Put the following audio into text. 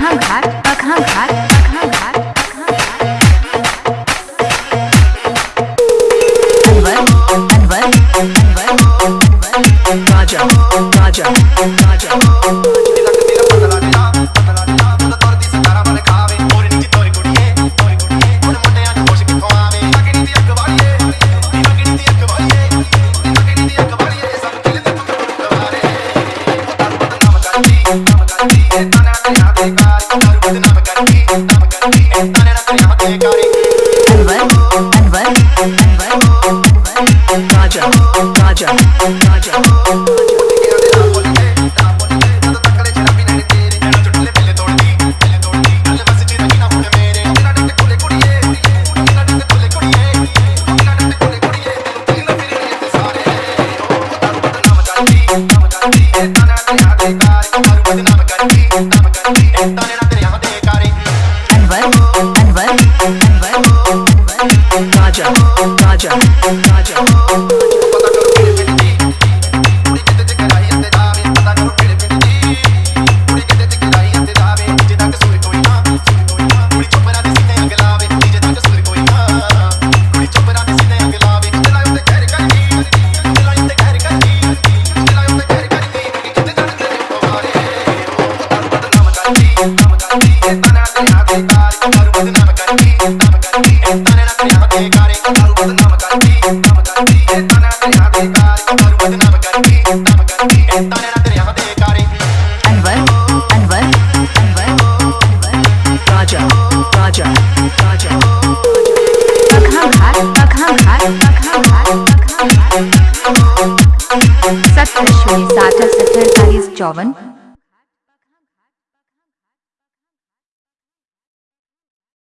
पखा घाट घाट घाट अनवर अनवर Raja, अनवर चौवन